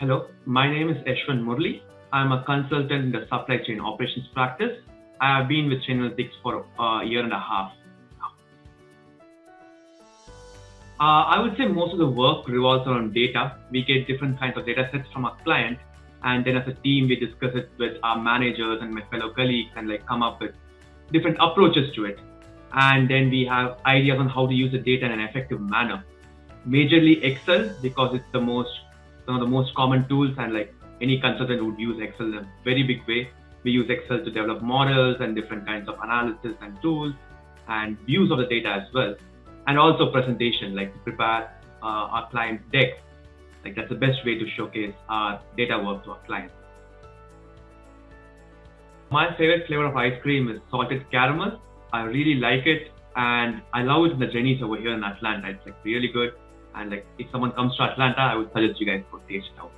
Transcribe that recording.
Hello, my name is Ashwin Murli. I'm a consultant in the supply chain operations practice. I have been with Chainalytics for a year and a half. Uh, I would say most of the work revolves around data. We get different kinds of data sets from our client, and then as a team, we discuss it with our managers and my fellow colleagues and like come up with different approaches to it. And then we have ideas on how to use the data in an effective manner. Majorly Excel because it's the most one of the most common tools and like any consultant would use Excel in a very big way. We use Excel to develop models and different kinds of analysis and tools and views of the data as well. And also presentation, like to prepare uh, our client decks. Like that's the best way to showcase our data work to our clients. My favorite flavor of ice cream is salted caramel. I really like it and I love it in the Jeni's over here in Atlanta. It's like really good. And like if someone comes to Atlanta, I would suggest you guys go taste it out.